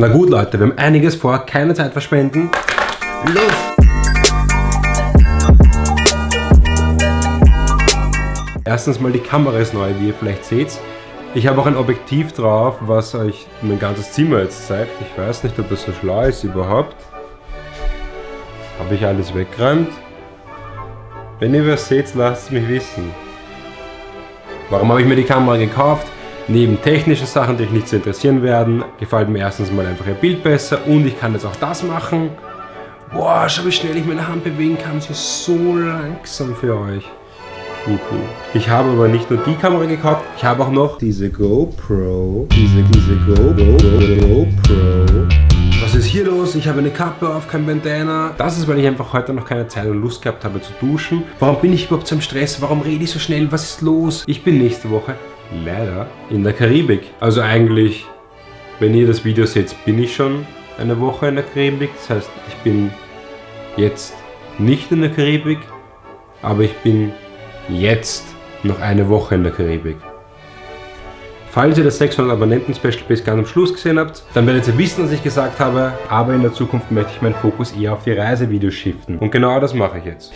Na gut, Leute, wir haben einiges vor, keine Zeit verschwenden. Los! Erstens mal die Kamera ist neu, wie ihr vielleicht seht. Ich habe auch ein Objektiv drauf, was euch mein ganzes Zimmer jetzt zeigt. Ich weiß nicht, ob das so schlau ist überhaupt. Habe ich alles weggeräumt? Wenn ihr was seht, lasst es mich wissen. Warum habe ich mir die Kamera gekauft? Neben technischen Sachen, die euch nicht zu interessieren werden, gefällt mir erstens mal einfach ihr Bild besser und ich kann jetzt auch das machen. Boah, schau wie schnell ich meine Hand bewegen kann. Sie ist so langsam für euch. Ich habe aber nicht nur die Kamera gekauft, ich habe auch noch diese GoPro. Diese, diese Go, Go, Go, GoPro. Was ist hier los? Ich habe eine Kappe auf, kein Bandana. Das ist, weil ich einfach heute noch keine Zeit und Lust gehabt habe zu duschen. Warum bin ich überhaupt so im Stress? Warum rede ich so schnell? Was ist los? Ich bin nächste Woche leider in der Karibik. Also eigentlich, wenn ihr das Video seht, bin ich schon eine Woche in der Karibik. Das heißt, ich bin jetzt nicht in der Karibik, aber ich bin jetzt noch eine Woche in der Karibik. Falls ihr das 600 Abonnenten Special bis ganz am Schluss gesehen habt, dann werdet ihr wissen, was ich gesagt habe, aber in der Zukunft möchte ich meinen Fokus eher auf die Reisevideos shiften. Und genau das mache ich jetzt.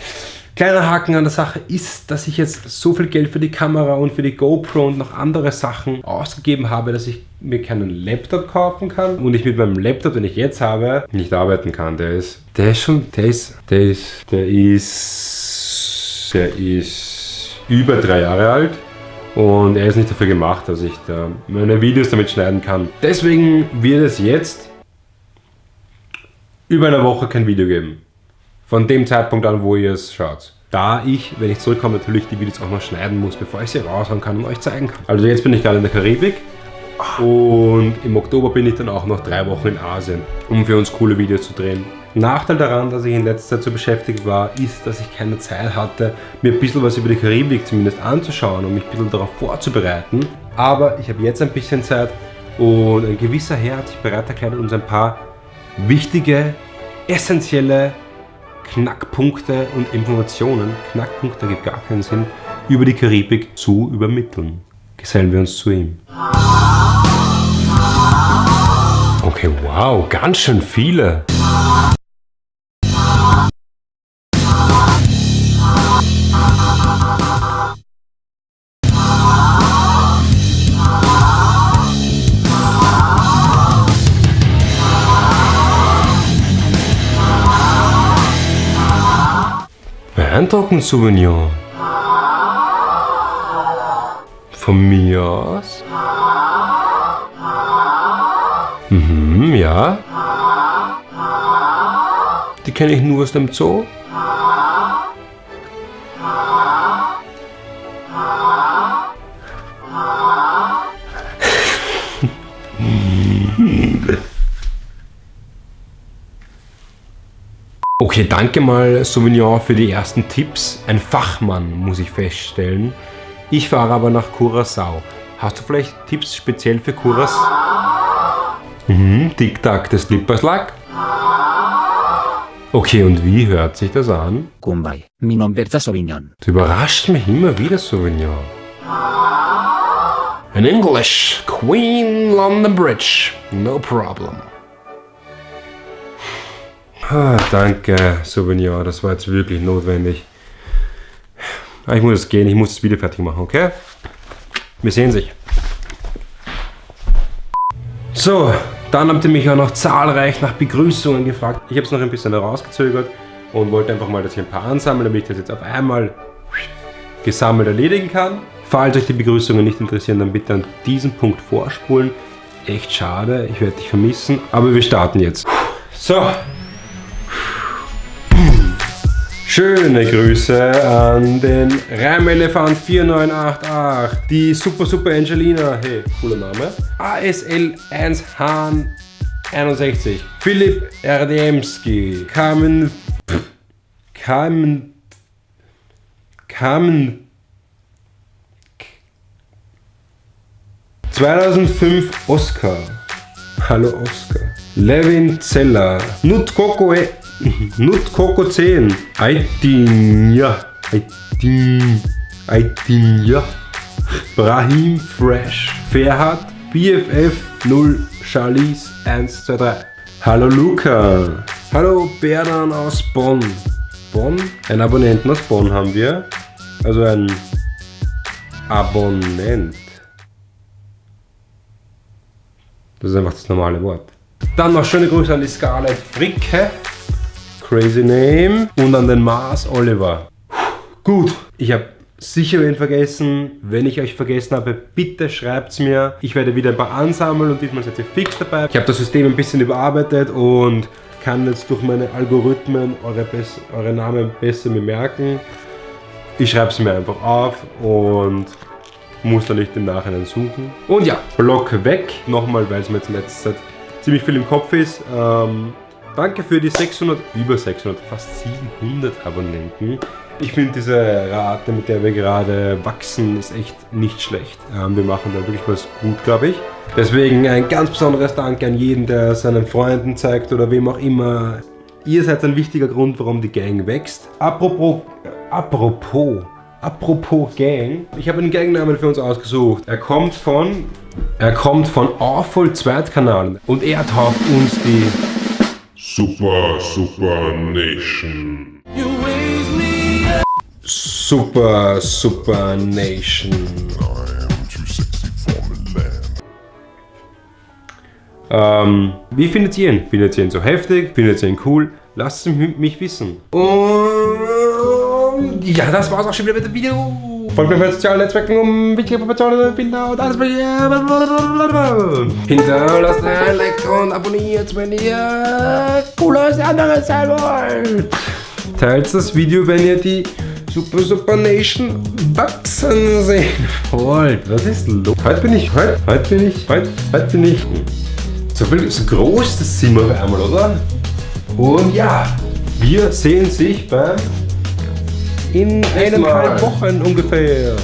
Kleiner Haken an der Sache ist, dass ich jetzt so viel Geld für die Kamera und für die GoPro und noch andere Sachen ausgegeben habe, dass ich mir keinen Laptop kaufen kann und ich mit meinem Laptop, den ich jetzt habe, nicht arbeiten kann. Der ist, der ist schon, der ist, der ist, der ist, der ist über drei Jahre alt und er ist nicht dafür gemacht, dass ich da meine Videos damit schneiden kann. Deswegen wird es jetzt über eine Woche kein Video geben. Von dem Zeitpunkt an, wo ihr es schaut. Da ich, wenn ich zurückkomme, natürlich die Videos auch noch schneiden muss, bevor ich sie raushauen kann und euch zeigen kann. Also jetzt bin ich gerade in der Karibik und im Oktober bin ich dann auch noch drei Wochen in Asien, um für uns coole Videos zu drehen. Nachteil daran, dass ich in letzter Zeit so beschäftigt war, ist, dass ich keine Zeit hatte, mir ein bisschen was über die Karibik zumindest anzuschauen und mich ein bisschen darauf vorzubereiten. Aber ich habe jetzt ein bisschen Zeit und ein gewisser Herr hat sich bereit erklärt, uns ein paar wichtige, essentielle Knackpunkte und Informationen, Knackpunkte gibt gar keinen Sinn, über die Karibik zu übermitteln. Gesellen wir uns zu ihm. Okay, wow, ganz schön viele. Eindrucken-Souvenir. Von mir aus? Mhm, ja. Die kenne ich nur aus dem Zoo. Okay, danke mal Sauvignon für die ersten Tipps. Ein Fachmann, muss ich feststellen. Ich fahre aber nach Curacao. Hast du vielleicht Tipps speziell für Curacao? Mhm, Tic-Tac des Slipperslag. Okay, und wie hört sich das an? Kumbay, mi nombre Sauvignon. Du überrascht mich immer wieder, Sauvignon. In English, Queen London Bridge, no problem. Ah, danke, Souvenir. Das war jetzt wirklich notwendig. Ah, ich muss jetzt gehen. Ich muss das Video fertig machen, okay? Wir sehen sich. So, dann habt ihr mich auch noch zahlreich nach Begrüßungen gefragt. Ich habe es noch ein bisschen herausgezögert und wollte einfach mal, dass ich ein paar ansammeln, damit ich das jetzt auf einmal gesammelt erledigen kann. Falls euch die Begrüßungen nicht interessieren, dann bitte an diesen Punkt vorspulen. Echt schade, ich werde dich vermissen, aber wir starten jetzt. So, Schöne Grüße an den Reimelefant 4988, die Super Super Angelina, hey, cooler Name, ASL 1 Hahn 61, Philipp Erdemski, Carmen, Carmen, Carmen, 2005 Oscar, hallo Oscar, Levin Zeller, Nut Coco Nut Coco 10. Aitinja. Aitin. Aitinja. Brahim Fresh. Ferhat. BFF 0 Charlize Eins, zwei, drei. Hallo Luca. Hallo Berdan aus Bonn. Bonn? Ein Abonnenten aus Bonn haben wir. Also ein Abonnent. Das ist einfach das normale Wort. Dann noch schöne Grüße an die Scarlett Fricke. Crazy Name. Und an den Mars Oliver. Gut, ich habe sicher wen vergessen. Wenn ich euch vergessen habe, bitte schreibt es mir. Ich werde wieder ein paar ansammeln und diesmal seid ihr fix dabei. Ich habe das System ein bisschen überarbeitet und kann jetzt durch meine Algorithmen eure, eure Namen besser bemerken. Ich schreibe es mir einfach auf und muss da nicht im Nachhinein suchen. Und ja, Block weg. Nochmal, weil es mir jetzt in letzter Zeit ziemlich viel im Kopf ist. Ähm, danke für die 600, über 600, fast 700 Abonnenten. Ich finde diese Rate, mit der wir gerade wachsen, ist echt nicht schlecht. Ähm, wir machen da wirklich was gut, glaube ich. Deswegen ein ganz besonderes Dank an jeden, der seinen Freunden zeigt oder wem auch immer. Ihr seid ein wichtiger Grund, warum die Gang wächst. Apropos, apropos, apropos Gang. Ich habe einen Gangnamen für uns ausgesucht. Er kommt von, er kommt von Awful Zweitkanal und er tauft uns die Super, Super Nation. Super, Super Nation. Ähm, wie findet ihr ihn? Findet ihr ihn so heftig? Findet ihr ihn cool? Lasst es mich wissen. Und ja, das war's auch schon wieder mit dem Video. Folgt mir auf sozialen Netzwerken, um wichtige Informationen, Bilder und alles Hinterlasst ein Like und abonniert, wenn ihr cooles anderes sein wollt. Teilt das Video, wenn ihr die Super Super Nation wachsen sehen wollt. Was ist los? Heute bin ich, heute, heute bin ich, heute, heute bin ich. So viel, so groß das Zimmer auf einmal, oder? Und ja, wir sehen sich beim in eineinhalb Wochen ungefähr.